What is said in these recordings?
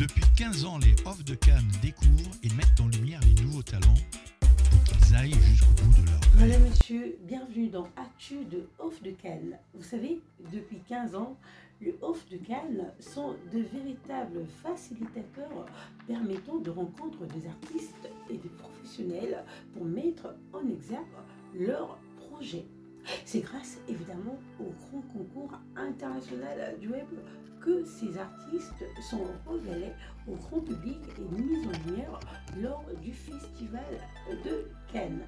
Depuis 15 ans, les Off de Cannes découvrent et mettent en lumière les nouveaux talents pour qu'ils aillent jusqu'au bout de leur rêve. Voilà monsieur, bienvenue dans Actu de Off de Cannes. Vous savez, depuis 15 ans, les Off de Cannes sont de véritables facilitateurs permettant de rencontrer des artistes et des professionnels pour mettre en exergue leurs projets. C'est grâce évidemment au grand concours international du web que ces artistes sont révélés au grand public et mis en lumière lors du festival de Cannes.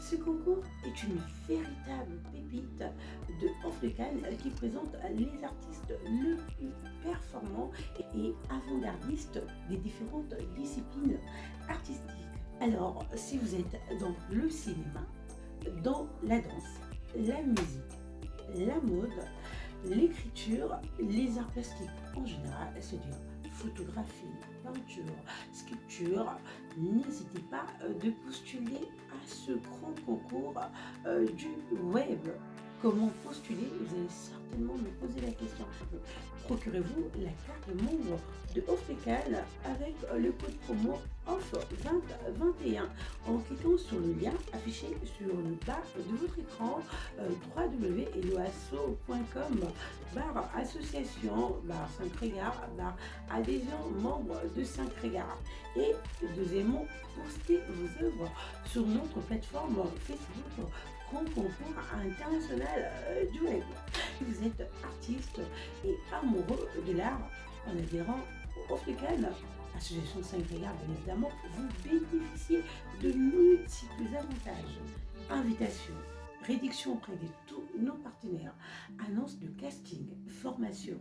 Ce concours est une véritable pépite de Off de Cannes qui présente les artistes les plus performants et avant-gardistes des différentes disciplines artistiques. Alors, si vous êtes dans le cinéma, dans la danse, la musique, la mode, l'écriture, les arts plastiques en général, c'est-à-dire photographie, peinture, sculpture, n'hésitez pas euh, de postuler à ce grand concours euh, du web. Comment postuler? Vous allez certainement me poser la question. Procurez-vous la carte membre de Offlecal avec le code promo OFF2021 en cliquant sur le lien affiché sur le bas de votre écran euh, www.eloasso.com barre association barre 5 regards barre adhésion membre de 5 regards et deuxièmement postez vos œuvres sur notre plateforme Facebook grand concours international euh, du web. Vous êtes artiste et amoureux de l'art en adhérant au African Association 5 Regards, bien évidemment, vous bénéficiez de multiples avantages. Invitation, réduction auprès de tous nos partenaires, annonce de casting, formation,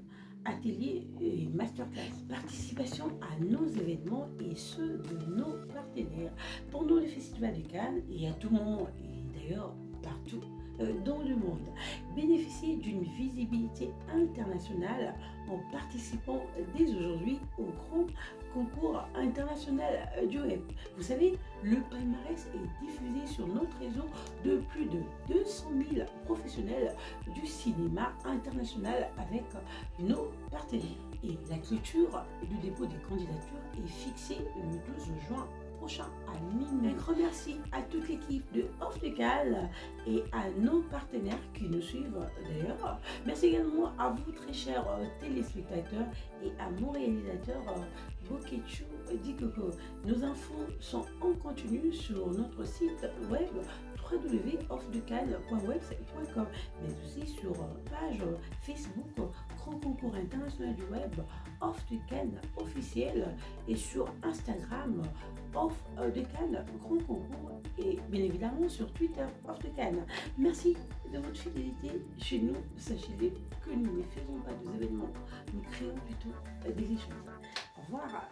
ateliers et masterclass, participation à nos événements et ceux de nos partenaires pendant le Festival de Cannes et à tout moment, et d'ailleurs partout euh, dans le monde. Bénéficier d'une visibilité internationale en participant dès aujourd'hui au grand concours international du web. Vous savez, le palmarès est diffusé sur notre réseau de plus de 200 000 professionnels du cinéma international avec nos partenaires. Et la clôture du dépôt des candidatures est fixée le 12 juin prochain à minuit. Un grand merci à toute l'équipe de Off Legal et à nos partenaires qui nous suivent d'ailleurs. Merci également à vous très chers euh, téléspectateurs et à mon réalisateur euh, Bokechu Dikoko. Nos infos sont en continu sur notre site web www.offdecal.website.com mais aussi sur euh, page Facebook Grand Concours International du Web Off de Cannes officiel et sur Instagram Off de Cannes Grand Concours et bien évidemment sur Twitter Off de Cannes. Merci de votre fidélité chez nous. Sachez que nous ne faisons pas des événements, nous créons plutôt des échanges. Au revoir.